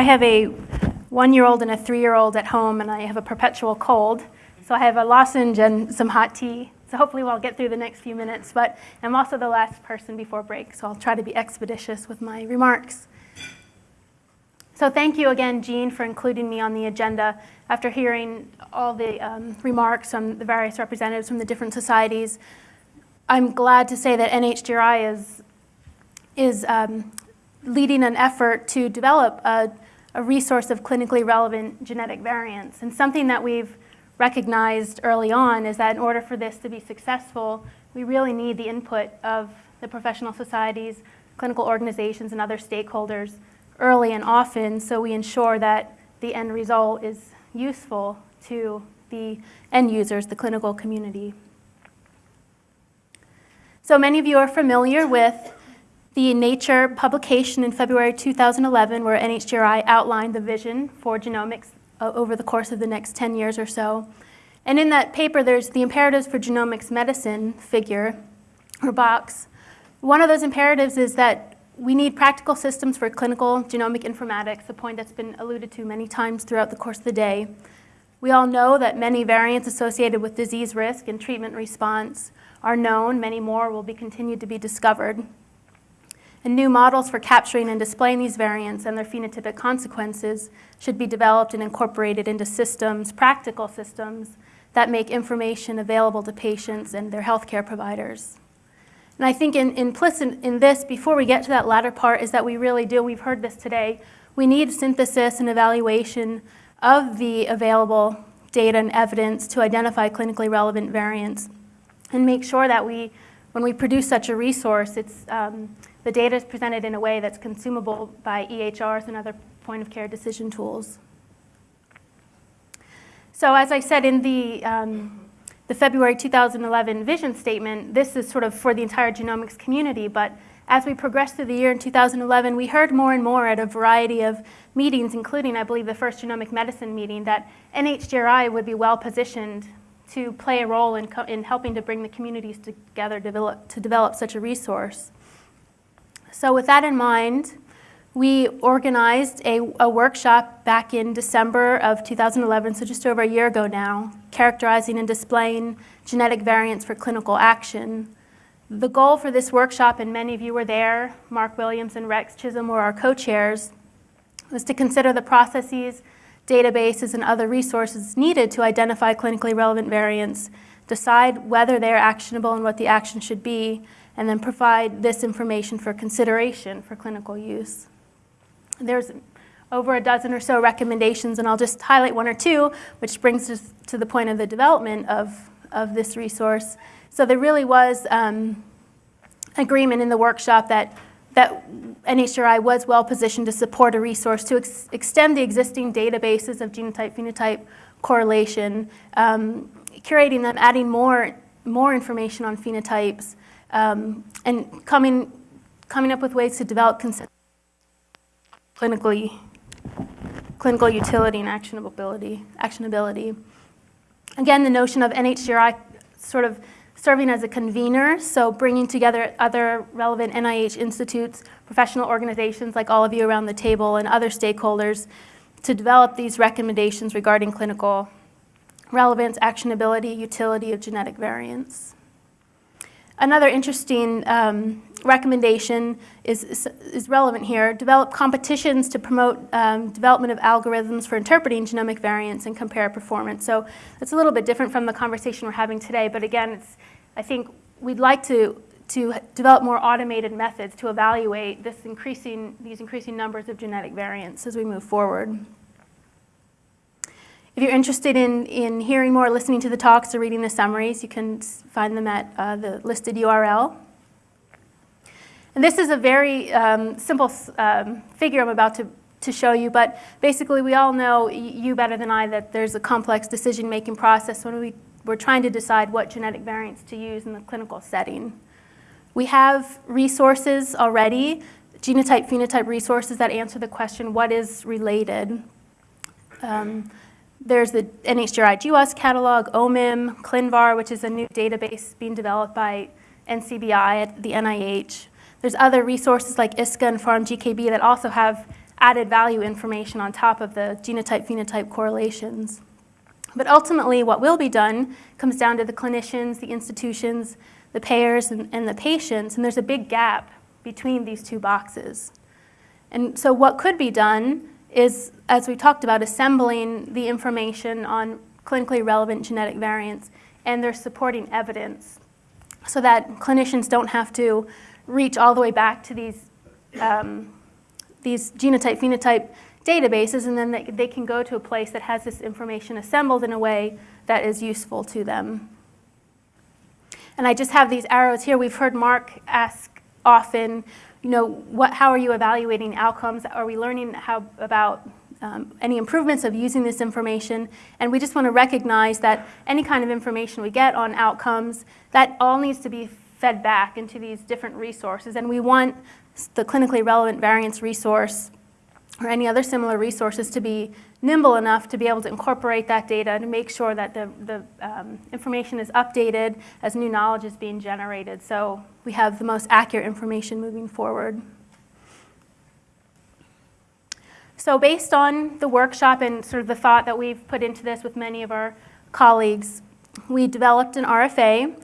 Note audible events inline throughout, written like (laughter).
I have a one-year-old and a three-year-old at home, and I have a perpetual cold. So I have a lozenge and some hot tea. So hopefully we'll get through the next few minutes, but I'm also the last person before break, so I'll try to be expeditious with my remarks. So thank you again, Jean, for including me on the agenda. After hearing all the um, remarks from the various representatives from the different societies, I'm glad to say that NHGRI is, is um, leading an effort to develop a, a resource of clinically relevant genetic variants. And something that we've recognized early on is that in order for this to be successful, we really need the input of the professional societies, clinical organizations, and other stakeholders early and often so we ensure that the end result is useful to the end users, the clinical community. So many of you are familiar with the Nature publication in February 2011 where NHGRI outlined the vision for genomics uh, over the course of the next 10 years or so. And in that paper, there's the imperatives for genomics medicine figure or box. One of those imperatives is that we need practical systems for clinical genomic informatics, a point that's been alluded to many times throughout the course of the day. We all know that many variants associated with disease risk and treatment response are known. Many more will be continued to be discovered. And new models for capturing and displaying these variants and their phenotypic consequences should be developed and incorporated into systems, practical systems, that make information available to patients and their healthcare providers. And I think in, implicit in this, before we get to that latter part, is that we really do, we've heard this today, we need synthesis and evaluation of the available data and evidence to identify clinically relevant variants and make sure that we, when we produce such a resource, it's, um, the data is presented in a way that's consumable by EHRs and other point of care decision tools. So as I said in the um, the February 2011 vision statement, this is sort of for the entire genomics community, but as we progressed through the year in 2011, we heard more and more at a variety of meetings, including, I believe, the first genomic medicine meeting, that NHGRI would be well positioned to play a role in, in helping to bring the communities together develop, to develop such a resource. So with that in mind, we organized a, a, workshop back in December of 2011, so just over a year ago now, characterizing and displaying genetic variants for clinical action. The goal for this workshop, and many of you were there, Mark Williams and Rex Chisholm were our co-chairs, was to consider the processes, databases, and other resources needed to identify clinically relevant variants, decide whether they're actionable and what the action should be, and then provide this information for consideration for clinical use. There's over a dozen or so recommendations, and I'll just highlight one or two, which brings us to the point of the development of, of this resource. So there really was um, agreement in the workshop that, that NHGRI was well positioned to support a resource to ex extend the existing databases of genotype-phenotype correlation, um, curating them, adding more, more information on phenotypes, um, and coming, coming up with ways to develop clinically, clinical utility and actionability. actionability. Again, the notion of NHGRI sort of serving as a convener, so bringing together other relevant NIH institutes, professional organizations like all of you around the table, and other stakeholders to develop these recommendations regarding clinical relevance, actionability, utility of genetic variants. Another interesting um, recommendation is, is, is, relevant here. Develop competitions to promote um, development of algorithms for interpreting genomic variants and compare performance. So it's a little bit different from the conversation we're having today, but again, it's, I think we'd like to, to develop more automated methods to evaluate this increasing, these increasing numbers of genetic variants as we move forward. If you're interested in, in hearing more, listening to the talks, or reading the summaries, you can find them at uh, the listed URL. And this is a very um, simple um, figure I'm about to, to show you, but basically we all know, you better than I, that there's a complex decision-making process when we, we're trying to decide what genetic variants to use in the clinical setting. We have resources already, genotype-phenotype resources that answer the question, what is related? Um, there's the NHGRI GWAS catalog, OMIM, ClinVar, which is a new database being developed by NCBI at the NIH. There's other resources like ISCA and PharmGKB that also have added value information on top of the genotype-phenotype correlations. But ultimately, what will be done comes down to the clinicians, the institutions, the payers, and, and the patients, and there's a big gap between these two boxes. And so what could be done is, as we talked about, assembling the information on clinically relevant genetic variants and their supporting evidence so that clinicians don't have to reach all the way back to these, um, these genotype phenotype databases and then they, they can go to a place that has this information assembled in a way that is useful to them. And I just have these arrows here. We've heard Mark ask often, you know, what, how are you evaluating outcomes? Are we learning how about um, any improvements of using this information. And we just want to recognize that any kind of information we get on outcomes, that all needs to be fed back into these different resources. And we want the clinically relevant variants resource or any other similar resources to be nimble enough to be able to incorporate that data to make sure that the, the um, information is updated as new knowledge is being generated. So we have the most accurate information moving forward. So based on the workshop and sort of the thought that we've put into this with many of our colleagues, we developed an RFA.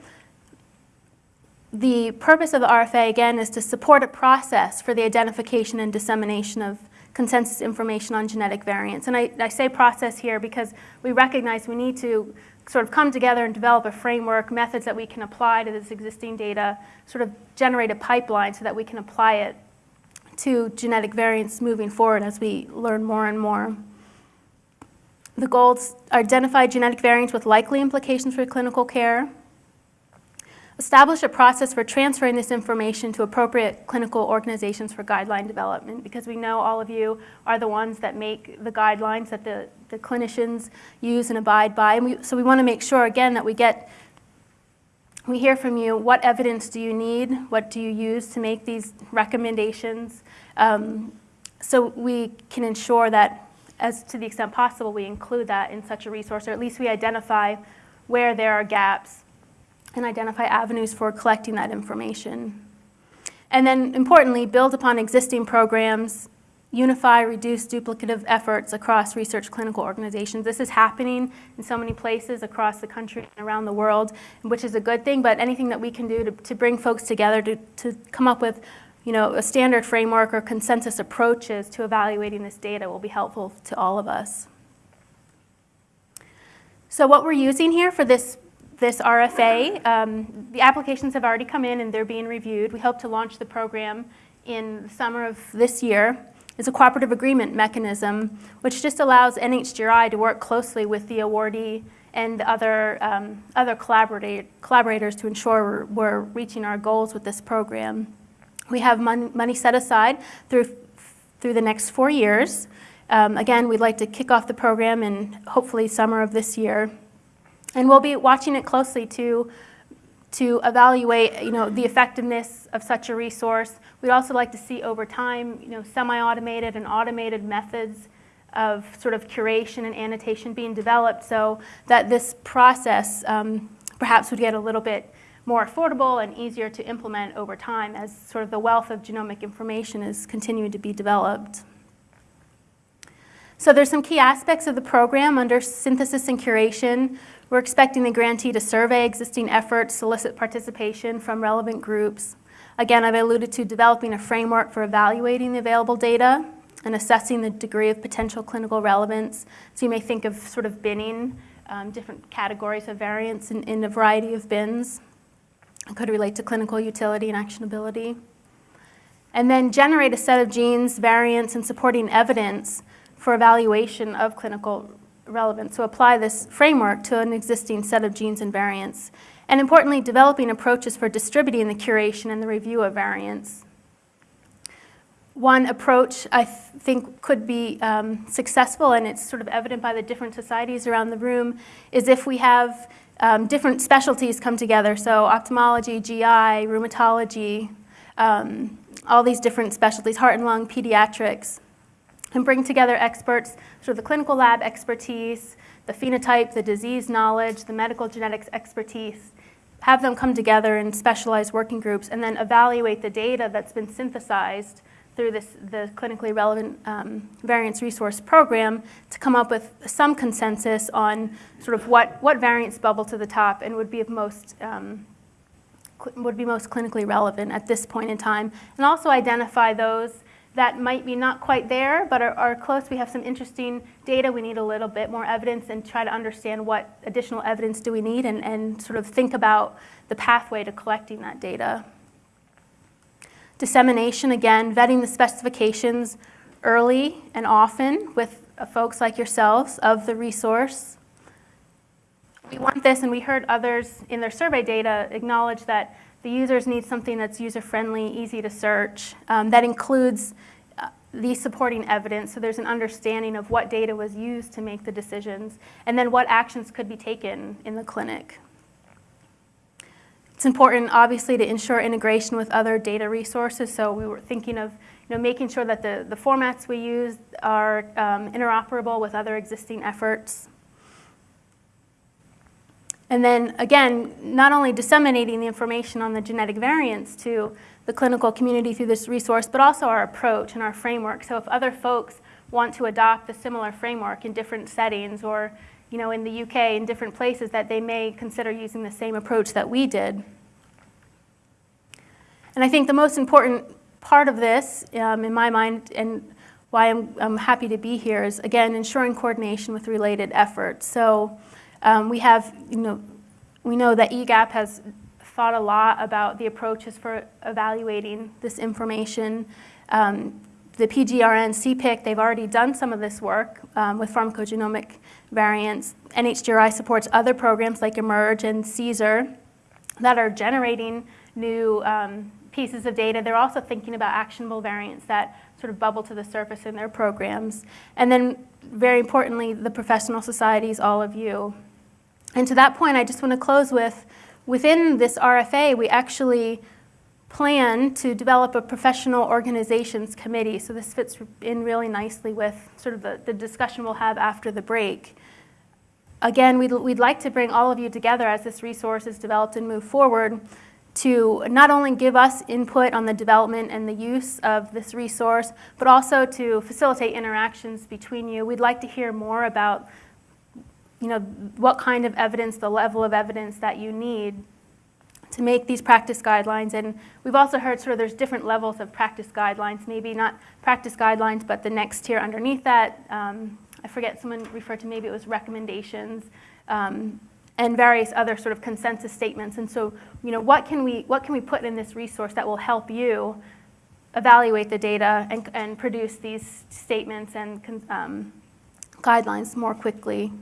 The purpose of the RFA, again, is to support a process for the identification and dissemination of consensus information on genetic variants. And I, I say process here because we recognize we need to sort of come together and develop a framework, methods that we can apply to this existing data, sort of generate a pipeline so that we can apply it to genetic variants moving forward as we learn more and more. The goals identify genetic variants with likely implications for clinical care, establish a process for transferring this information to appropriate clinical organizations for guideline development because we know all of you are the ones that make the guidelines that the, the clinicians use and abide by. And we, so we want to make sure, again, that we get we hear from you what evidence do you need, what do you use to make these recommendations, um, so we can ensure that, as to the extent possible, we include that in such a resource, or at least we identify where there are gaps and identify avenues for collecting that information. And then importantly, build upon existing programs, unify, reduce duplicative efforts across research clinical organizations. This is happening in so many places across the country and around the world, which is a good thing, but anything that we can do to, to bring folks together to, to come up with you know, a standard framework or consensus approaches to evaluating this data will be helpful to all of us. So what we're using here for this, this RFA, um, the applications have already come in and they're being reviewed. We hope to launch the program in the summer of this year. It's a cooperative agreement mechanism, which just allows NHGRI to work closely with the awardee and other, um, other collaborators to ensure we're, we're reaching our goals with this program. We have mon money set aside through, through the next four years. Um, again, we'd like to kick off the program in hopefully summer of this year. And we'll be watching it closely to, to evaluate you know, the effectiveness of such a resource. We'd also like to see over time you know, semi-automated and automated methods of sort of curation and annotation being developed so that this process um, perhaps would get a little bit more affordable and easier to implement over time as sort of the wealth of genomic information is continuing to be developed. So there's some key aspects of the program under synthesis and curation. We're expecting the grantee to survey existing efforts, solicit participation from relevant groups. Again, I've alluded to developing a framework for evaluating the available data and assessing the degree of potential clinical relevance. So you may think of sort of binning um, different categories of variants in, in a variety of bins It could relate to clinical utility and actionability. And then generate a set of genes, variants, and supporting evidence for evaluation of clinical relevance. So apply this framework to an existing set of genes and variants. And importantly, developing approaches for distributing the curation and the review of variants. One approach I th think could be um, successful, and it's sort of evident by the different societies around the room, is if we have um, different specialties come together. So ophthalmology, GI, rheumatology, um, all these different specialties, heart and lung, pediatrics, and bring together experts, sort of the clinical lab expertise, the phenotype, the disease knowledge, the medical genetics expertise, have them come together in specialized working groups and then evaluate the data that's been synthesized through this, the clinically relevant um, variants resource program to come up with some consensus on sort of what, what variants bubble to the top and would be of most um, would be most clinically relevant at this point in time, and also identify those that might be not quite there but are, are, close. We have some interesting data. We need a little bit more evidence and try to understand what additional evidence do we need and, and sort of think about the pathway to collecting that data. Dissemination, again, vetting the specifications early and often with uh, folks like yourselves of the resource. We want this, and we heard others in their survey data acknowledge that the users need something that's user-friendly, easy to search, um, that includes uh, the supporting evidence, so there's an understanding of what data was used to make the decisions, and then what actions could be taken in the clinic. It's important, obviously, to ensure integration with other data resources. So we were thinking of you know, making sure that the, the formats we use are um, interoperable with other existing efforts. And then, again, not only disseminating the information on the genetic variants to the clinical community through this resource, but also our approach and our framework. So if other folks want to adopt a similar framework in different settings or you know, in the UK, in different places, that they may consider using the same approach that we did. And I think the most important part of this, um, in my mind, and why I'm, I'm, happy to be here is, again, ensuring coordination with related efforts. So um, we have, you know, we know that EGAP has thought a lot about the approaches for evaluating this information. Um, the PGRN, CPIC, they've already done some of this work um, with pharmacogenomic variants. NHGRI supports other programs like eMERGE and CSER that are generating new um, pieces of data. They're also thinking about actionable variants that sort of bubble to the surface in their programs. And then, very importantly, the professional societies, all of you. And to that point, I just want to close with, within this RFA, we actually plan to develop a professional organizations committee. So this fits in really nicely with sort of the, the discussion we'll have after the break. Again, we'd, we'd like to bring all of you together as this resource is developed and move forward to not only give us input on the development and the use of this resource, but also to facilitate interactions between you. We'd like to hear more about you know, what kind of evidence, the level of evidence that you need to make these practice guidelines. And we've also heard sort of there's different levels of practice guidelines, maybe not practice guidelines, but the next tier underneath that. Um, I forget, someone referred to maybe it was recommendations. Um, and various other sort of consensus statements. And so, you know, what can we, what can we put in this resource that will help you evaluate the data and, and produce these statements and um, guidelines more quickly?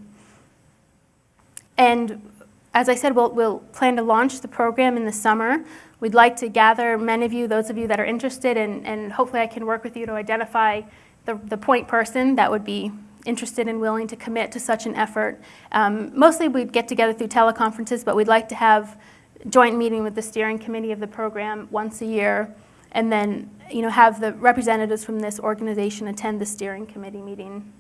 And as I said, we'll, we'll plan to launch the program in the summer. We'd like to gather many of you, those of you that are interested, and, and hopefully I can work with you to identify the, the point person that would be interested and willing to commit to such an effort. Um, mostly we'd get together through teleconferences, but we'd like to have joint meeting with the steering committee of the program once a year, and then you know, have the representatives from this organization attend the steering committee meeting.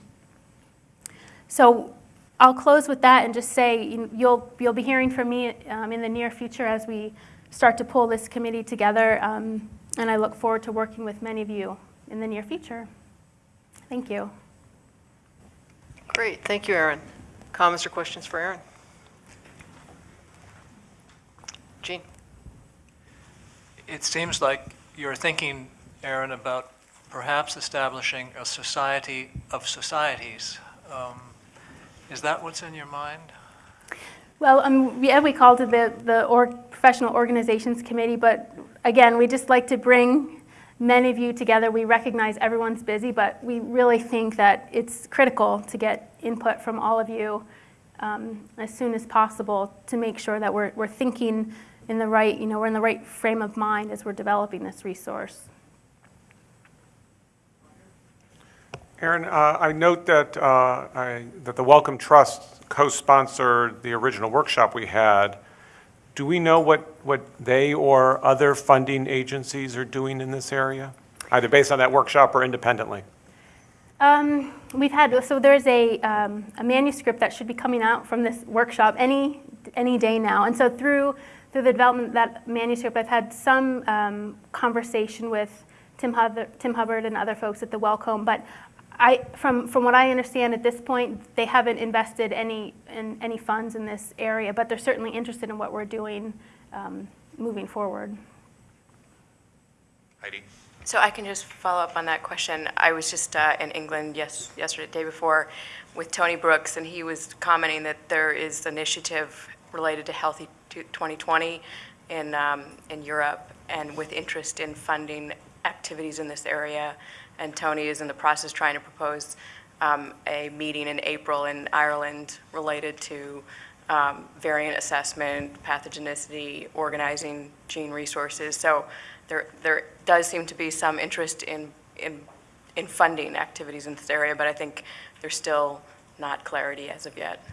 So I'll close with that and just say you'll, you'll be hearing from me um, in the near future as we start to pull this committee together, um, and I look forward to working with many of you in the near future. Thank you. Great, thank you, Erin. Comments or questions for Erin? Gene? It seems like you're thinking, Erin, about perhaps establishing a society of societies. Um, is that what's in your mind? Well, um, yeah, we called it the, the Professional Organizations Committee, but again, we just like to bring many of you together. We recognize everyone's busy, but we really think that it's critical to get input from all of you um, as soon as possible to make sure that we're, we're thinking in the right, you know, we're in the right frame of mind as we're developing this resource. Erin, uh, I note that, uh, I, that the Wellcome Trust co-sponsored the original workshop we had. Do we know what, what they or other funding agencies are doing in this area, either based on that workshop or independently? Um, we've had, so there's a, um, a manuscript that should be coming out from this workshop any, any day now. And so through, through the development of that manuscript, I've had some um, conversation with Tim Hubbard, Tim Hubbard and other folks at the Wellcome. But I, from, from what I understand at this point, they haven't invested any, in, any funds in this area, but they're certainly interested in what we're doing um, moving forward. Heidi? So I can just follow up on that question. I was just uh, in England yes, yesterday, day before, with Tony Brookes, and he was commenting that there is initiative related to Healthy 2020 in, um, in Europe, and with interest in funding activities in this area. And Tony is in the process trying to propose um, a meeting in April in Ireland related to um, variant assessment, pathogenicity, organizing gene resources. So there, there does seem to be some interest in, in, in funding activities in this area, but I think there's still not clarity as of yet.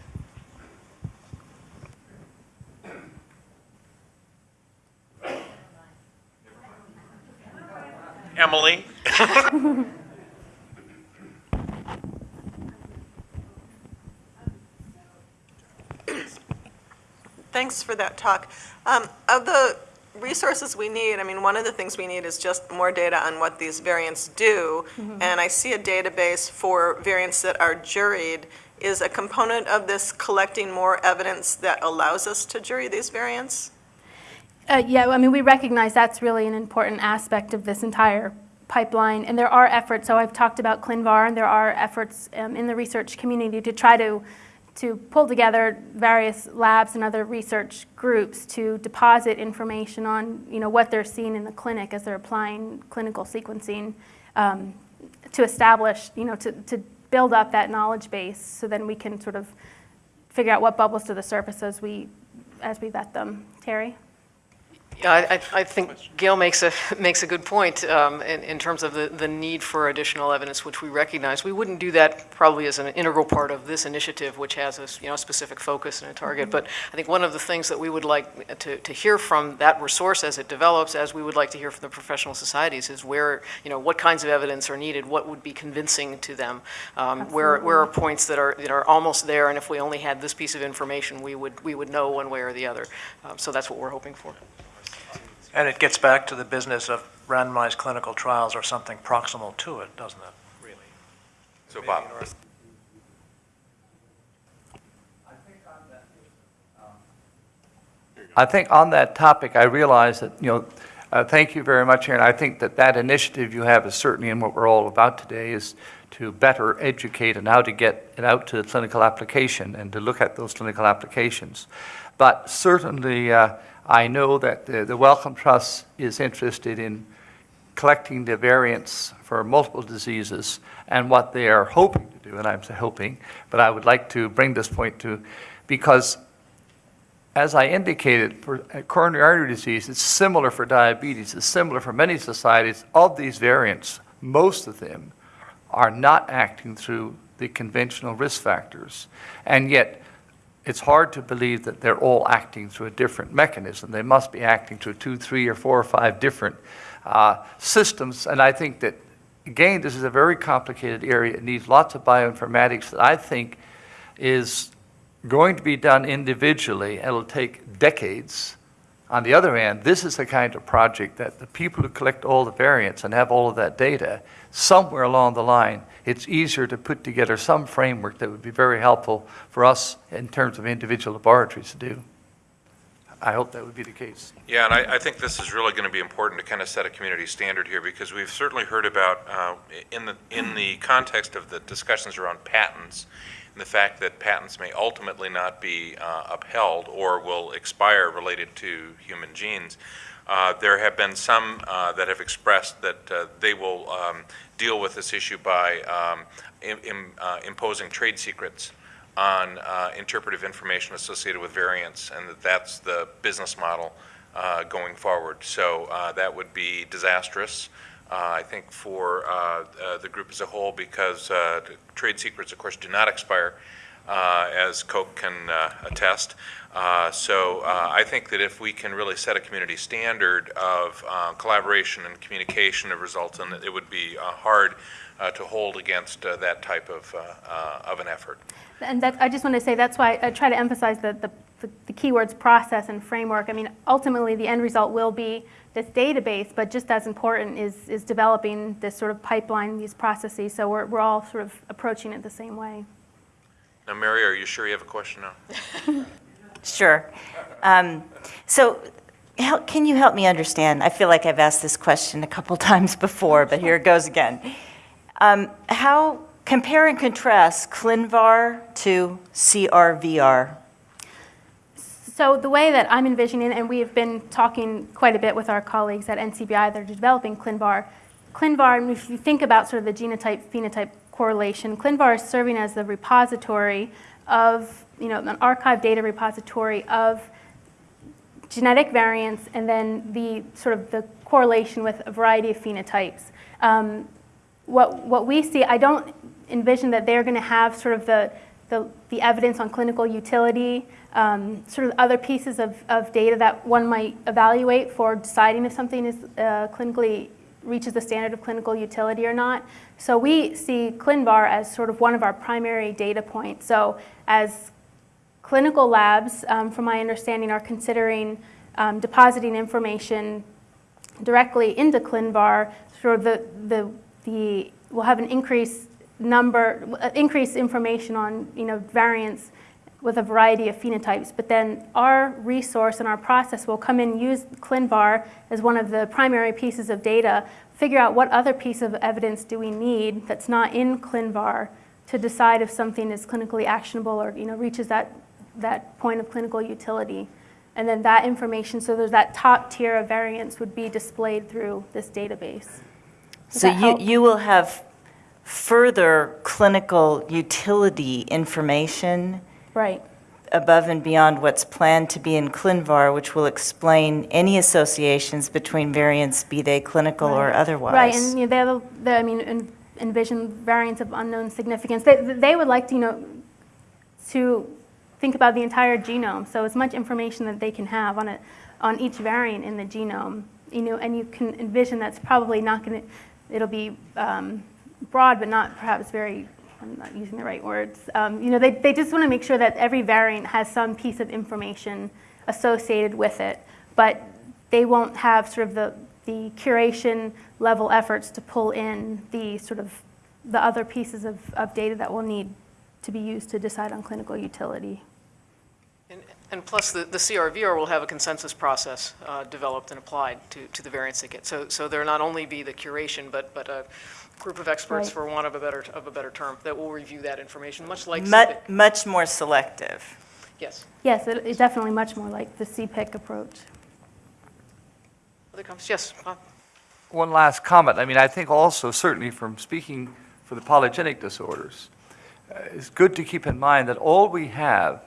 Emily? Thanks for that talk. Um, Of the resources we need, I mean, one of the things we need is just more data on what these variants do. And I see a database for variants that are juried. Is a component of this collecting more evidence that allows us to jury these variants? Uh, Yeah, I mean, we recognize that's really an important aspect of this entire pipeline, and there are efforts, so I've talked about ClinVar, and there are efforts um, in the research community to try to, to pull together various labs and other research groups to deposit information on, you know, what they're seeing in the clinic as they're applying clinical sequencing um, to establish, you know, to, to build up that knowledge base, so then we can sort of figure out what bubbles to the surface as we, as we vet them. Terry? Yeah, I, I- think Gail makes a, makes a good point um, in, in terms of the, the need for additional evidence, which we recognize. We wouldn't do that probably as an integral part of this initiative, which has a you know, specific focus and a target. But I think one of the things that we would like to, to hear from that resource as it develops, as we would like to hear from the professional societies, is where, you know, what kinds of evidence are needed, what would be convincing to them? um, Where, where are points that are, that are almost there, and if we only had this piece of information, we would, we would know one way or the other. Um, So that's what we're hoping for. And it gets back to the business of randomized clinical trials or something proximal to it, doesn't it, really? So Bob? I think on that topic, I realize that, you know, uh, thank you very much, Erin. I think that that initiative you have is certainly in what we're all about today is to better educate and how to get it out to the clinical application and to look at those clinical applications. But certainly, uh, I know that the, the Wellcome Trust is interested in collecting the variants for multiple diseases and what they are hoping to do, and I'm hoping, but I would like to bring this point to, because as I indicated, for uh, coronary artery disease, it's similar for diabetes, it's similar for many societies. Of these variants, most of them are not acting through the conventional risk factors. And yet, it's hard to believe that they're all acting through a different mechanism. They must be acting through two, three, or four or five different uh, systems. And I think that, again, this is a very complicated area. It needs lots of bioinformatics that I think is going to be done individually. It'll take decades. On the other hand, this is the kind of project that the people who collect all the variants and have all of that data, somewhere along the line, it's easier to put together some framework that would be very helpful for us in terms of individual laboratories to do. I hope that would be the case. Yeah, and I, I think this is really going to be important to kind of set a community standard here, because we've certainly heard about, uh, in the, in the context of the discussions around patents, and the fact that patents may ultimately not be uh, upheld or will expire related to human genes, uh, there have been some uh, that have expressed that uh, they will um, deal with this issue by um, im- uh, imposing trade secrets on uh, interpretive information associated with variants, and that that's the business model going forward. So that would be disastrous, I think, for the group as a whole, because trade secrets, of course, do not expire, as Coke can uh, attest. Uh, So uh, I think that if we can really set a community standard of uh, collaboration and communication of results, and it would be uh, hard uh, to hold against uh, that type of, uh, uh, of an effort. And that, I just want to say, that's why I try to emphasize the, the the, the keywords process and framework. I mean, ultimately, the end result will be this database, but just as important is, is developing this sort of pipeline, these processes. So we're, we're all sort of approaching it the same way. Now, Mary, are you sure you have a question now? (laughs) Sure. Um, So, hel- can you help me understand? I feel like I've asked this question a couple (laughs) times before, but here it goes again. Um, How, compare and contrast ClinVar to CRVR? So the way that I'm envisioning, and we have been talking quite a bit with our colleagues at NCBI that are developing ClinVar. ClinVar, and if you think about sort of the genotype-phenotype correlation, ClinVar is serving as the repository of, you know, an archive data repository of genetic variants and then the sort of the correlation with a variety of phenotypes. Um, what, what we see, I don't envision that they're going to have sort of the, the, the evidence on clinical utility, um, sort of other pieces of, of data that one might evaluate for deciding if something is uh, clinically reaches the standard of clinical utility or not. So we see ClinVar as sort of one of our primary data points. So as clinical labs, um, from my understanding, are considering um, depositing information directly into ClinVar, sort of the, the, the, we'll have an increased number, uh, increased information on, you know, variants with a variety of phenotypes. But then our resource and our process will come in, use ClinVar as one of the primary pieces of data, figure out what other piece of evidence do we need that's not in ClinVar to decide if something is clinically actionable or, you know, reaches that, that point of clinical utility. And then that information, so there's that top tier of variants would be displayed through this database. Does So you, help? you will have further clinical utility information Right. above and beyond what's planned to be in ClinVar, which will explain any associations between variants, be they clinical or otherwise. Right, and you know, they're, I mean, envision variants of unknown significance. They, they would like to, you know, to think about the entire genome, so as much information that they can have on it, on each variant in the genome, you know, and you can envision that's probably not going to, it'll be um, broad, but not perhaps very, I'm not using the right words. Um, you know, they, they just want to make sure that every variant has some piece of information associated with it, but they won't have sort of the, the curation level efforts to pull in the sort of the other pieces of, of data that will need to be used to decide on clinical utility. And- And plus, the the CRVR will have a consensus process uh, developed and applied to, to the variants they get. So, so there not only be the curation, but, but a group of experts, Right. for want of a better, of a better term, that will review that information, much like Much, CPIC. much more selective. Yes. Yes, it- it's definitely much more like the CPIC approach. Other comments? Yes, Bob? One last comment. I mean, I think also, certainly from speaking for the polygenic disorders, uh, it's good to keep in mind that all we have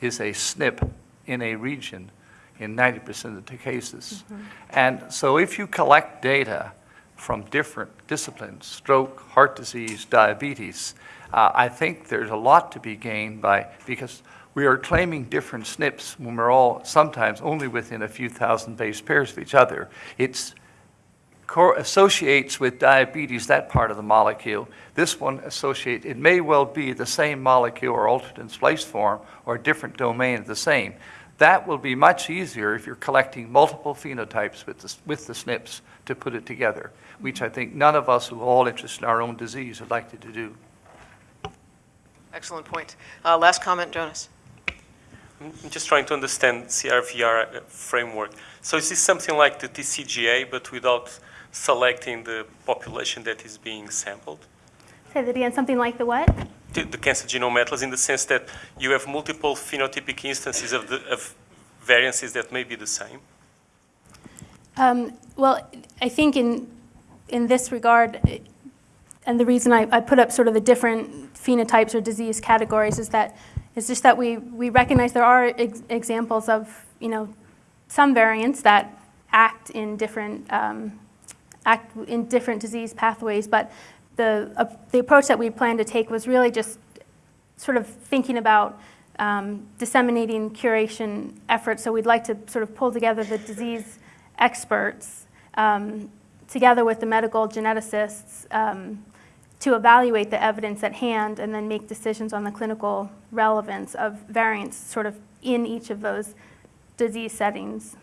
is a SNP in a region in 90% of the cases. And so if you collect data from different disciplines, stroke, heart disease, diabetes, uh, I think there's a lot to be gained by, because we are claiming different SNPs when we're all sometimes only within a few thousand base pairs of each other. It's associates with diabetes, that part of the molecule. This one associate, it may well be the same molecule or altered in splice form or a different domain of the same. That will be much easier if you're collecting multiple phenotypes with the, with the SNPs to put it together, which I think none of us who are all interested in our own disease would like to do. Excellent point. Uh, Last comment, Jonas? I'm just trying to understand CRVR framework. So is this something like the TCGA, but without selecting the population that is being sampled? Say that again, something like the what? The, cancer genome atlas, in the sense that you have multiple phenotypic instances of, the, of variances that may be the same? Um, Well, I think in, in this regard, and the reason I, I put up sort of the different phenotypes or disease categories is that, is just that we, we recognize there are ex- examples of, you know, some variants that act in different, um, act in different disease pathways, but the, uh, the approach that we plan to take was really just sort of thinking about um, disseminating curation efforts. So we'd like to sort of pull together the disease experts um, together with the medical geneticists um, to evaluate the evidence at hand and then make decisions on the clinical relevance of variants sort of in each of those disease settings.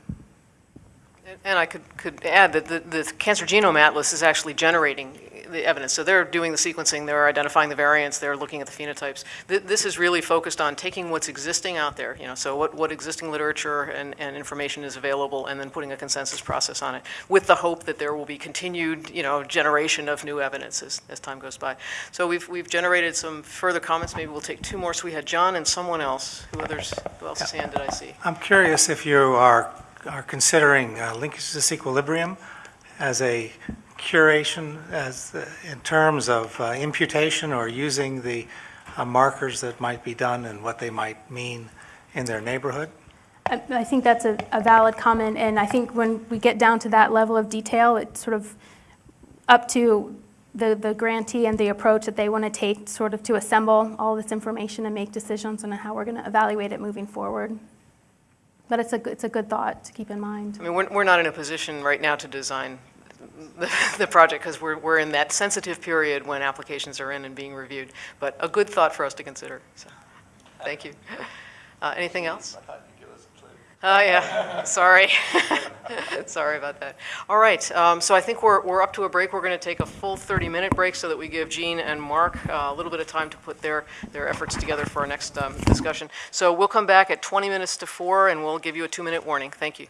And I could, could add that the, the Cancer Genome Atlas is actually generating the evidence. So they're doing the sequencing, they're identifying the variants, they're looking at the phenotypes. Th- This is really focused on taking what's existing out there, you know, so what, what existing literature and, and information is available, and then putting a consensus process on it, with the hope that there will be continued, you know, generation of new evidence as, as time goes by. So we've, we've generated some further comments, maybe we'll take two more. So we had John and someone else. Who others, who else's hand did I see? I'm curious if you are, are considering uh, linkage disequilibrium as a curation, as, uh, in terms of uh, imputation or using the uh, markers that might be done and what they might mean in their neighborhood? I I think that's a a valid comment, and I think when we get down to that level of detail, it's sort of up to the the grantee and the approach that they want to take, sort of to assemble all this information and make decisions on how we're going to evaluate it moving forward. But it's a, good- it's a good thought to keep in mind. I mean, we're, we're not in a position right now to design the, project because we're, we're in that sensitive period when applications are in and being reviewed. But a good thought for us to consider, so, thank you. Uh, anything else? Oh, yeah, sorry. (laughs) Sorry about that. All right, um, so I think we're, we're up to a break. We're going to take a full 30-minute break so that we give Jean and Mark uh, a little bit of time to put their, their efforts together for our next um, discussion. So we'll come back at 20 minutes to 4, and we'll give you a two-minute warning. Thank you.